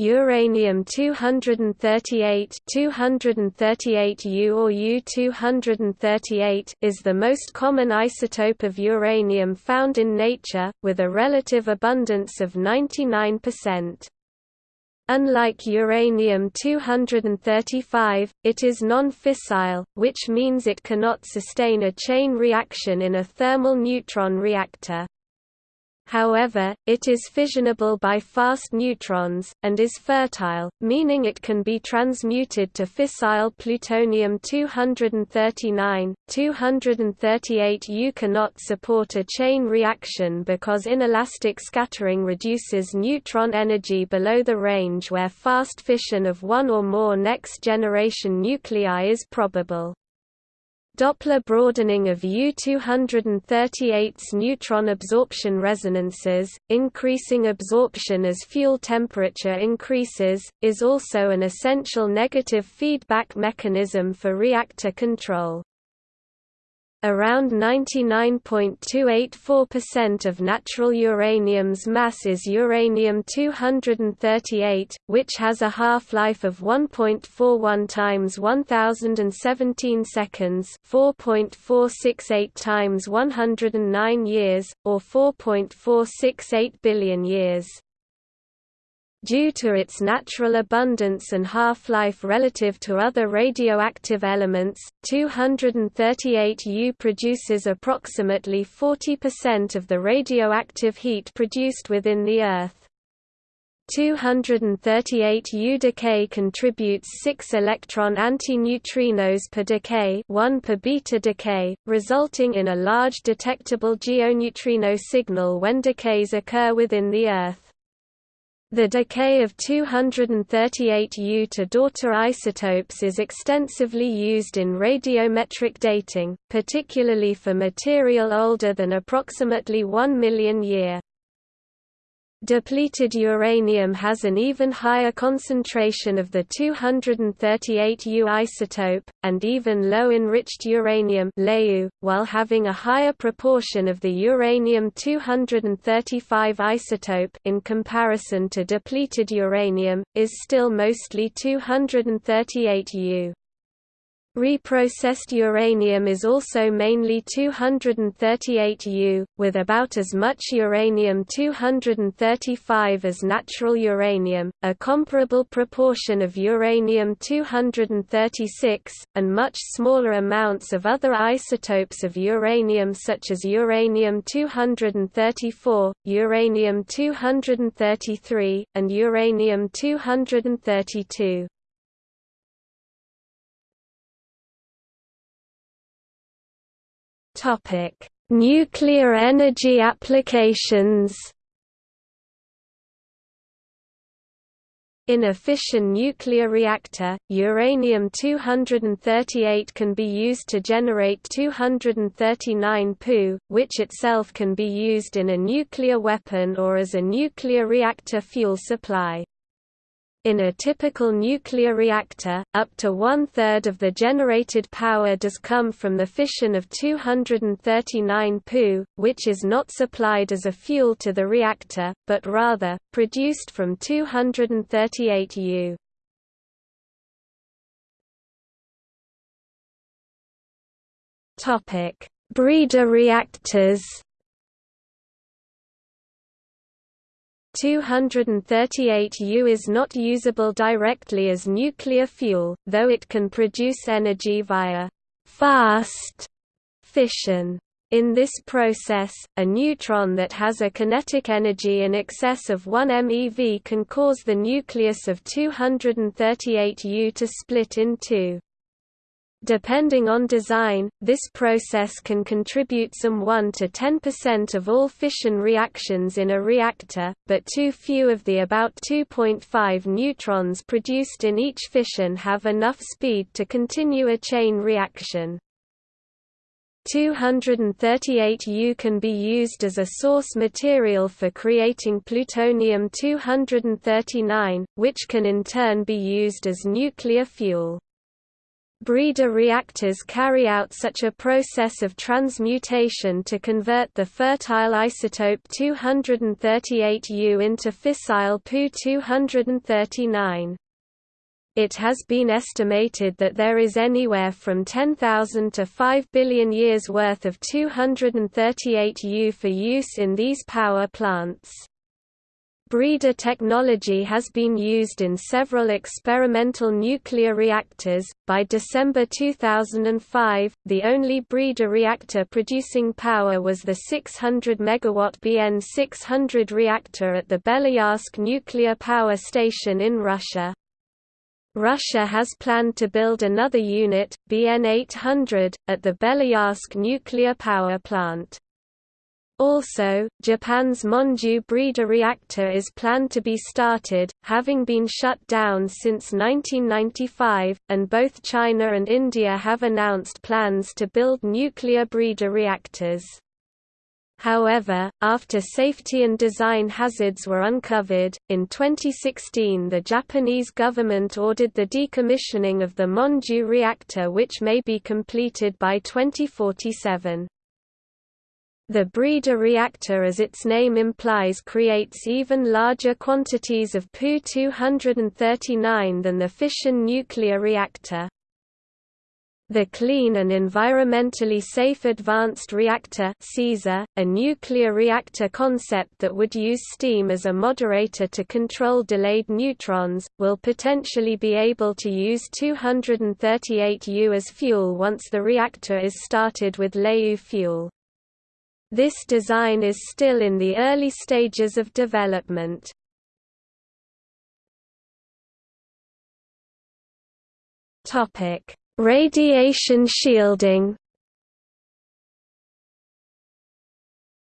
Uranium-238 238U or U-238 is the most common isotope of uranium found in nature, with a relative abundance of 99%. Unlike uranium-235, it is non-fissile, which means it cannot sustain a chain reaction in a thermal neutron reactor. However, it is fissionable by fast neutrons, and is fertile, meaning it can be transmuted to fissile plutonium-239. 238U cannot support a chain reaction because inelastic scattering reduces neutron energy below the range where fast fission of one or more next-generation nuclei is probable. Doppler broadening of U-238's neutron absorption resonances, increasing absorption as fuel temperature increases, is also an essential negative feedback mechanism for reactor control. Around 99.284% of natural uranium's mass is uranium-238, which has a half-life of 1.41 times 1017 seconds 4.468 times 109 years, or 4.468 billion years. Due to its natural abundance and half-life relative to other radioactive elements, 238U produces approximately 40% of the radioactive heat produced within the Earth. 238U decay contributes 6 electron antineutrinos per decay 1 per beta decay, resulting in a large detectable geoneutrino signal when decays occur within the Earth. The decay of 238U to daughter isotopes is extensively used in radiometric dating, particularly for material older than approximately 1 million year. Depleted uranium has an even higher concentration of the 238U isotope, and even low-enriched uranium while having a higher proportion of the uranium-235 isotope in comparison to depleted uranium, is still mostly 238U. Reprocessed uranium is also mainly 238U, with about as much uranium-235 as natural uranium, a comparable proportion of uranium-236, and much smaller amounts of other isotopes of uranium such as uranium-234, uranium-233, and uranium-232. Topic: Nuclear energy applications. In a fission nuclear reactor, uranium-238 can be used to generate 239 Pu, which itself can be used in a nuclear weapon or as a nuclear reactor fuel supply. In a typical nuclear reactor, up to one-third of the generated power does come from the fission of 239 Pu, which is not supplied as a fuel to the reactor, but rather, produced from 238 U. Breeder reactors 238U is not usable directly as nuclear fuel, though it can produce energy via fast fission. In this process, a neutron that has a kinetic energy in excess of 1 MeV can cause the nucleus of 238U to split in two. Depending on design, this process can contribute some 1 to 10% of all fission reactions in a reactor, but too few of the about 2.5 neutrons produced in each fission have enough speed to continue a chain reaction. 238U can be used as a source material for creating plutonium-239, which can in turn be used as nuclear fuel. Breeder reactors carry out such a process of transmutation to convert the fertile isotope 238U into fissile Pu-239. It has been estimated that there is anywhere from 10,000 to 5 billion years worth of 238U for use in these power plants. Breeder technology has been used in several experimental nuclear reactors. By December 2005, the only breeder reactor producing power was the 600 MW BN 600 reactor at the Beloyarsk nuclear power station in Russia. Russia has planned to build another unit, BN 800, at the Beloyarsk nuclear power plant. Also, Japan's Monju breeder reactor is planned to be started, having been shut down since 1995, and both China and India have announced plans to build nuclear breeder reactors. However, after safety and design hazards were uncovered, in 2016 the Japanese government ordered the decommissioning of the Monju reactor which may be completed by 2047. The breeder reactor as its name implies creates even larger quantities of Pu-239 than the fission nuclear reactor. The Clean and Environmentally Safe Advanced Reactor a nuclear reactor concept that would use steam as a moderator to control delayed neutrons, will potentially be able to use 238U as fuel once the reactor is started with LEU fuel. This design is still in the early stages of development. Radiation shielding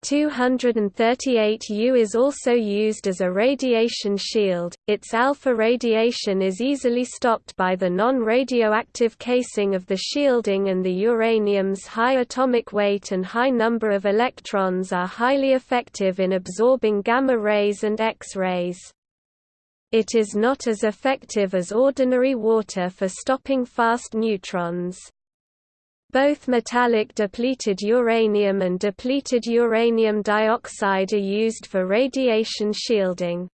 238U is also used as a radiation shield. Its alpha radiation is easily stopped by the non-radioactive casing of the shielding and the uranium's high atomic weight and high number of electrons are highly effective in absorbing gamma rays and X-rays. It is not as effective as ordinary water for stopping fast neutrons. Both metallic depleted uranium and depleted uranium dioxide are used for radiation shielding.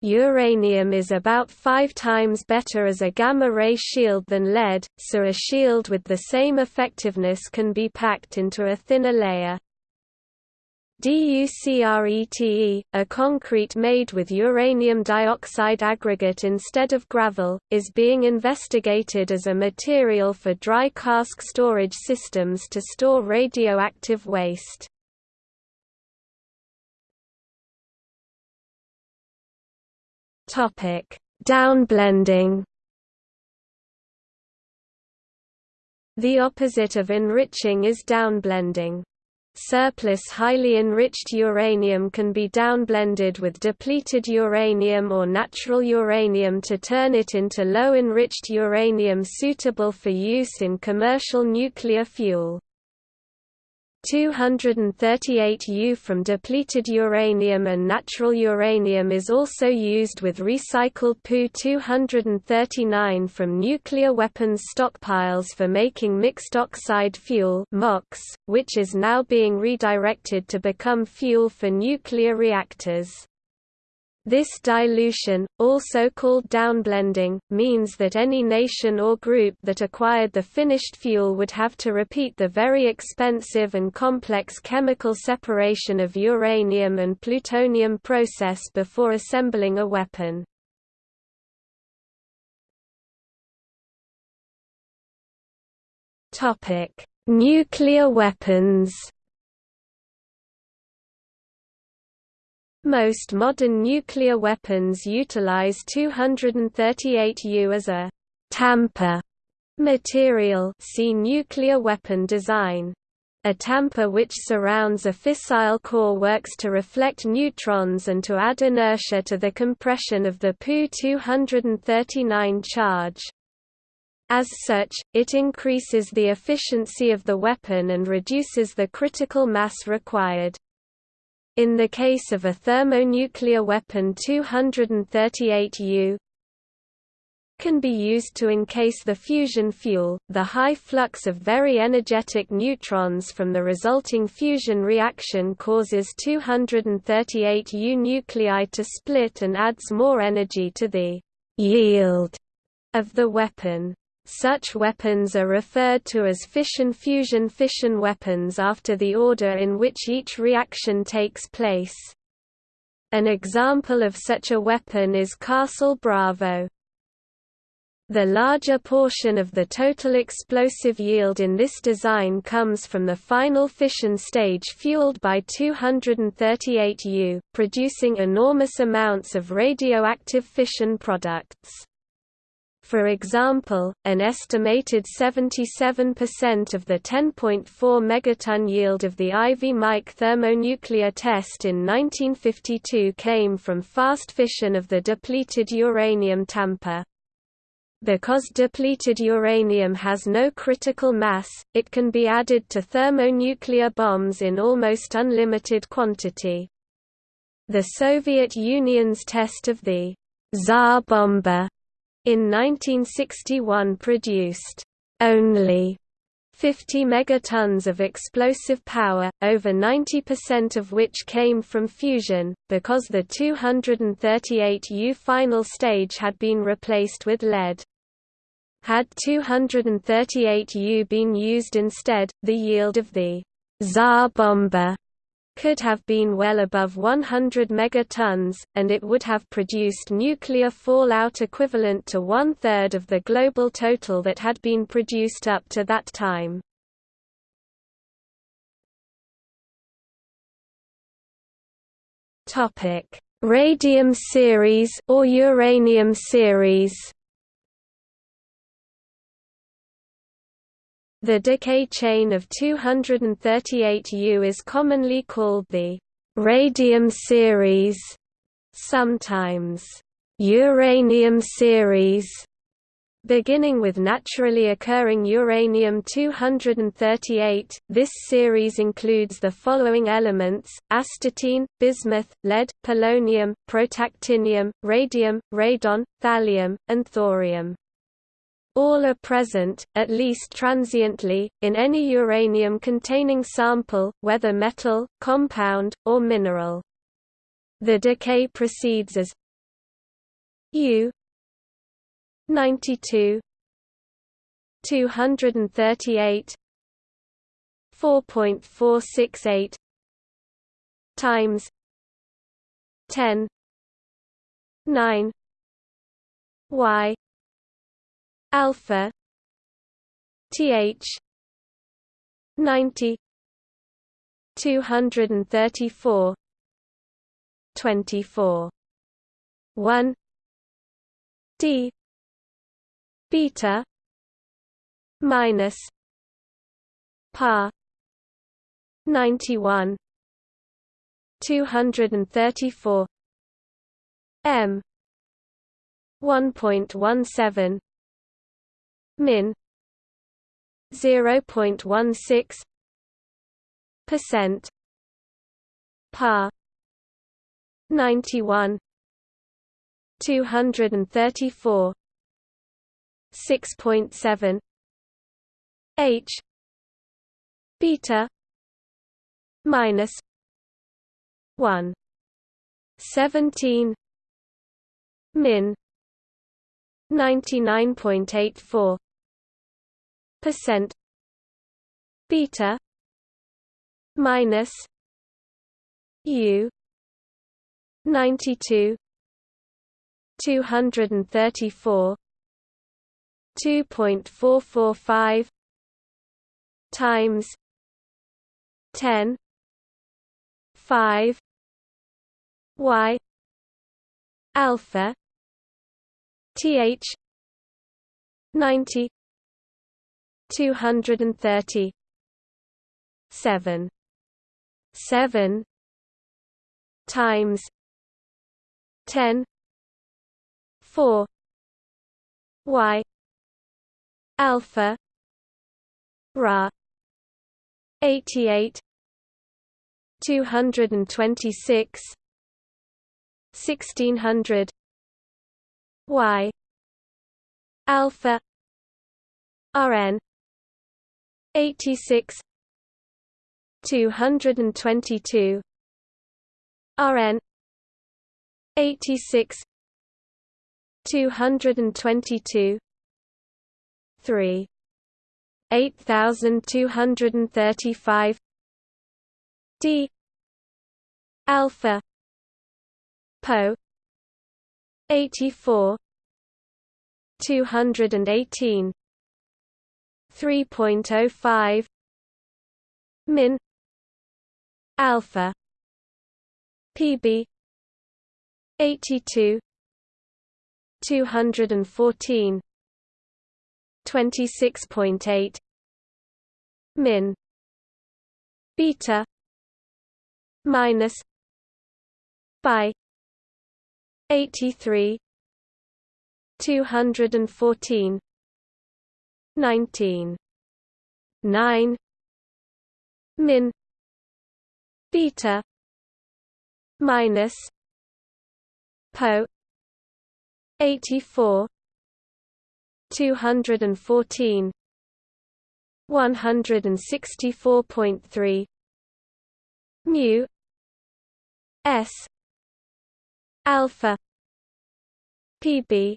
Uranium is about five times better as a gamma-ray shield than lead, so a shield with the same effectiveness can be packed into a thinner layer. DuCrete, a concrete made with uranium dioxide aggregate instead of gravel, is being investigated as a material for dry cask storage systems to store radioactive waste. Downblending The opposite of enriching is downblending. Surplus highly enriched uranium can be downblended with depleted uranium or natural uranium to turn it into low-enriched uranium suitable for use in commercial nuclear fuel. 238U from depleted uranium and natural uranium is also used with recycled Pu-239 from nuclear weapons stockpiles for making mixed oxide fuel which is now being redirected to become fuel for nuclear reactors. This dilution, also called downblending, means that any nation or group that acquired the finished fuel would have to repeat the very expensive and complex chemical separation of uranium and plutonium process before assembling a weapon. Nuclear weapons Most modern nuclear weapons utilize 238U as a tamper material see nuclear weapon design. A tamper which surrounds a fissile core works to reflect neutrons and to add inertia to the compression of the Pu-239 charge. As such, it increases the efficiency of the weapon and reduces the critical mass required. In the case of a thermonuclear weapon 238U can be used to encase the fusion fuel. The high flux of very energetic neutrons from the resulting fusion reaction causes 238 U nuclei to split and adds more energy to the yield of the weapon. Such weapons are referred to as fission-fusion fission weapons after the order in which each reaction takes place. An example of such a weapon is Castle Bravo. The larger portion of the total explosive yield in this design comes from the final fission stage fueled by 238 U, producing enormous amounts of radioactive fission products. For example, an estimated 77% of the 10.4 megaton yield of the Ivy Mike thermonuclear test in 1952 came from fast fission of the depleted uranium tamper. Because depleted uranium has no critical mass, it can be added to thermonuclear bombs in almost unlimited quantity. The Soviet Union's test of the Tsar Bomba in 1961 produced only 50 megatons of explosive power, over 90% of which came from fusion, because the 238 U final stage had been replaced with lead. Had 238 U been used instead, the yield of the Tsar Bomba could have been well above 100 megatons, and it would have produced nuclear fallout equivalent to one-third of the global total that had been produced up to that time. Radium series or uranium series The decay chain of 238 U is commonly called the radium series, sometimes uranium series. Beginning with naturally occurring uranium-238, this series includes the following elements, astatine, bismuth, lead, polonium, protactinium, radium, radon, thallium, and thorium. All are present, at least transiently, in any uranium-containing sample, whether metal, compound, or mineral. The decay proceeds as U 92 238 4.468 times 10 9 y alpha. Th 90 234 24 1 d. beta. minus par. 91 234 m. 1.17 min 0.16 percent par 91 234 6.7 h beta minus 1 17 min 99.84 percent beta minus u 92 234 2.445 times 10 5 y alpha th 90 230 7 7 times. 10 4 y. Alpha. Ra. 88 226 1600 y. Alpha. Rn 86 222 rn 86 222 3 8235 d alpha po 84 218 3.05 min. Alpha. Pb 82 214 26.8 min. Beta. Minus. By 83 214 19 9 min. Beta minus. Po. 84 214 164.3 mu. S. Alpha. Pb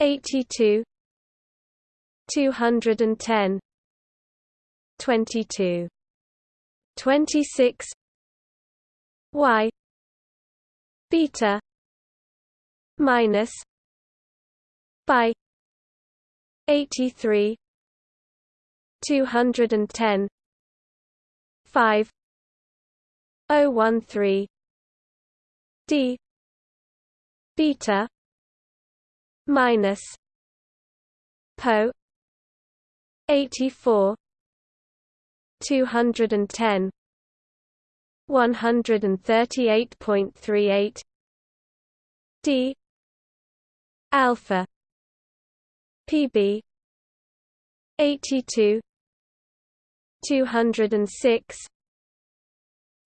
82 210 22 26 y. Beta. Minus. By 83 210 5 013 d. Beta. Minus. Po 84 210 138.38 d alpha pb 82 206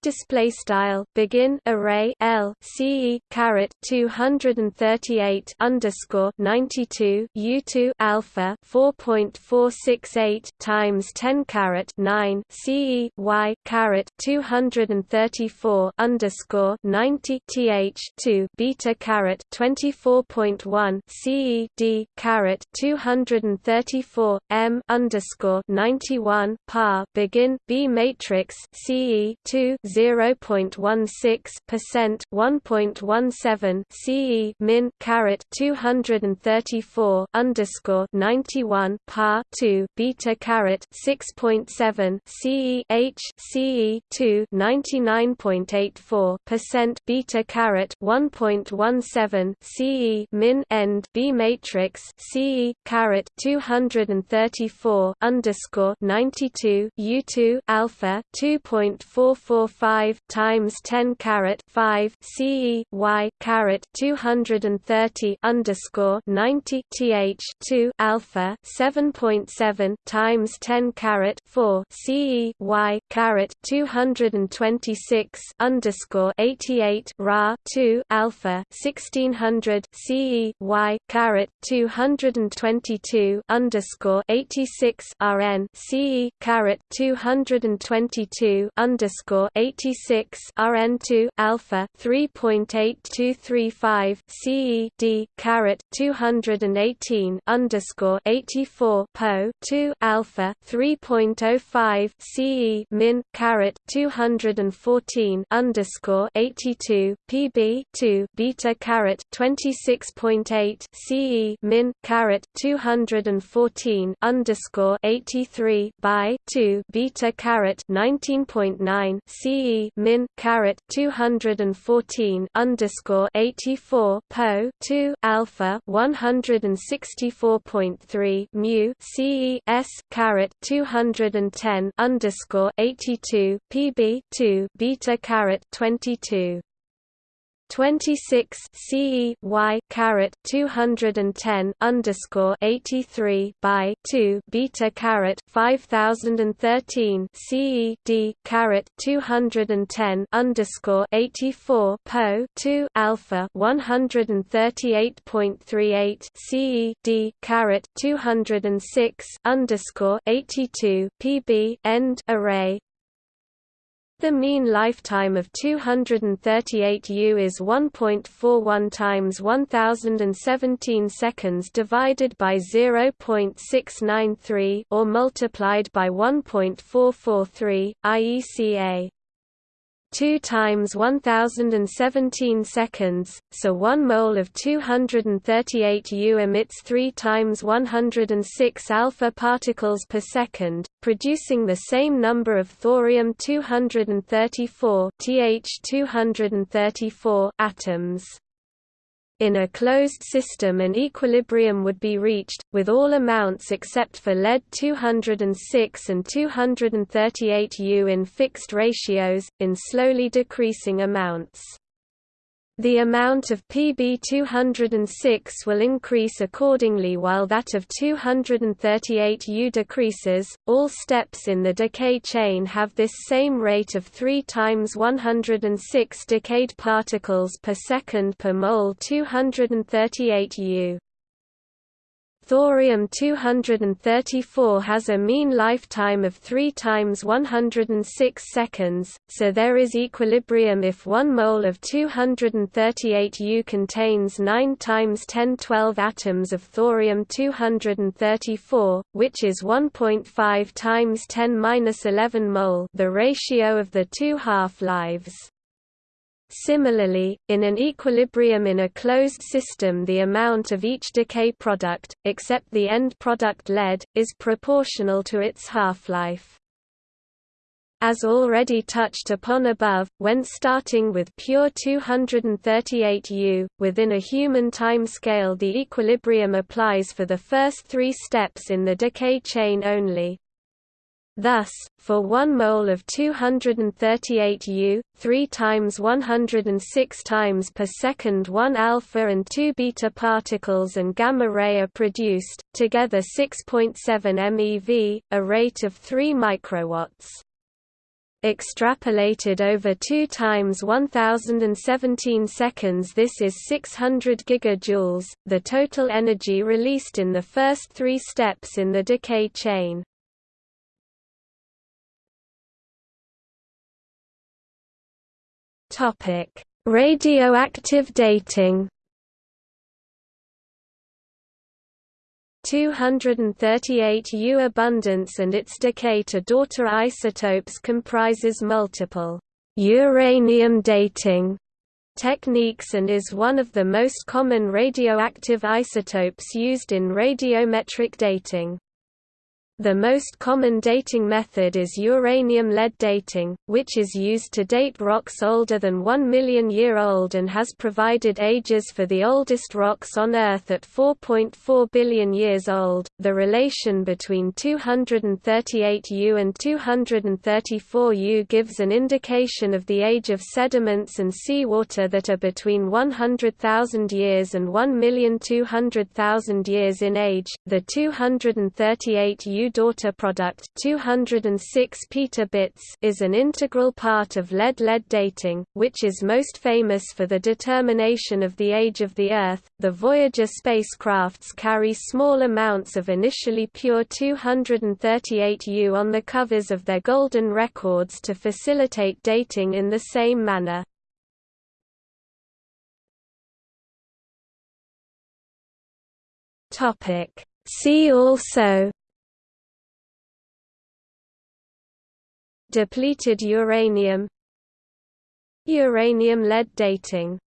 display style begin array L CE caret 238 underscore 92 U2 alpha 4.468 times 10 caret 9 CE Y caret 234 underscore 90 TH 2 beta caret 24.1 CE D caret 234 M underscore 91 par begin B matrix CE 2 0.16 percent 1.17 CE min caret 234 underscore 91 par 2 beta caret 6.7 CE H CE 2 99.84 percent beta caret 1.17 CE min end B matrix CE caret 234 underscore 92 U2 alpha 2.445 5 times 10 carat 5 CE Y caret 230 underscore 90 TH 2 alpha 7.7 times 10 carat 4 CE Y caret 226 underscore 88 Ra 2 alpha 1600 CE Y caret 222 underscore 86 RN CE caret 222 underscore 86 RN2 alpha 3.8235 CE D caret 218 underscore 84 Po 2 alpha 3.05 CE min caret 214 underscore 82 PB 2 beta caret 26.8 CE min caret 214 underscore 83 by 2 beta caret 19.9 CE CE min caret 214 underscore 84 po 2 alpha 164.3 mu CE S caret 210 underscore 82 PB 2 beta caret 22 26 CE Y caret 210 underscore 83 by 2 beta caret 5013 CE D caret 210 underscore 84 po 2 alpha 138.38 CE D caret 206 underscore 82 PB end array the mean lifetime of 238 U is 1.41 times 1017 seconds divided by 0.693 or multiplied by 1.443 IECA. 2 times 1017 seconds, so 1 mole of 238 U emits 3 times 106 alpha particles per second, producing the same number of thorium-234 Th234 atoms. In a closed system an equilibrium would be reached, with all amounts except for lead-206 and 238 U in fixed ratios, in slowly decreasing amounts. The amount of Pb206 will increase accordingly while that of 238U decreases. All steps in the decay chain have this same rate of 3 times 106 decayed particles per second per mole 238U. Thorium-234 has a mean lifetime of 3 times 106 seconds, so there is equilibrium if 1 mole of 238 U contains 9 times 1012 atoms of thorium-234, which is 1.5 times 10-11 mole the ratio of the two half-lives. Similarly, in an equilibrium in a closed system the amount of each decay product, except the end product lead, is proportional to its half-life. As already touched upon above, when starting with pure 238 U, within a human time scale the equilibrium applies for the first three steps in the decay chain only, Thus, for 1 mole of 238 U, 3 times 106 times per second 1 alpha and 2 beta particles and gamma ray are produced, together 6.7 MeV, a rate of 3 microwatts. Extrapolated over 2 times 1017 seconds this is 600 gigajoules, the total energy released in the first three steps in the decay chain. Topic: Radioactive dating. 238 U abundance and its decay to daughter isotopes comprises multiple uranium dating techniques and is one of the most common radioactive isotopes used in radiometric dating. The most common dating method is uranium-lead dating, which is used to date rocks older than 1 million year old and has provided ages for the oldest rocks on Earth at 4.4 billion years old. The relation between 238 U and 234 U gives an indication of the age of sediments and seawater that are between 100,000 years and 1,200,000 years in age. The 238 U daughter product 206 petabits is an integral part of lead-lead dating, which is most famous for the determination of the age of the Earth. The Voyager spacecrafts carry small amounts of initially pure 238 U on the covers of their golden records to facilitate dating in the same manner. Topic See also Depleted uranium Uranium-lead dating